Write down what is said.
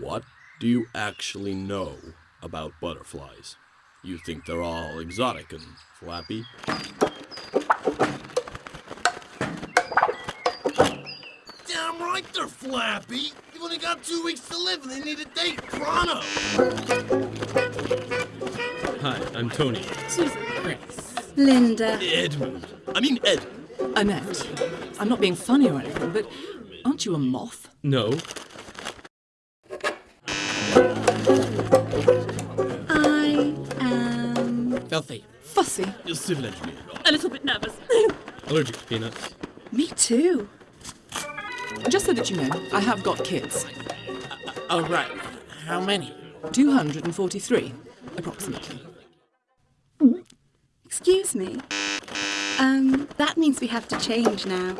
What do you actually know about butterflies? You think they're all exotic and flappy? Damn right they're flappy! You've only got two weeks to live and they need a date pronto! Hi, I'm Tony. Susan. Grace. Linda. Edmund! I mean Ed! Annette. I'm not being funny or anything, but aren't you a moth? No. I am. Filthy. Fussy. You're civil engineer. A little bit nervous. Allergic to peanuts. Me too. Just so that you know, I have got kids. Oh, right. How many? 243, approximately. Excuse me. Um, that means we have to change now.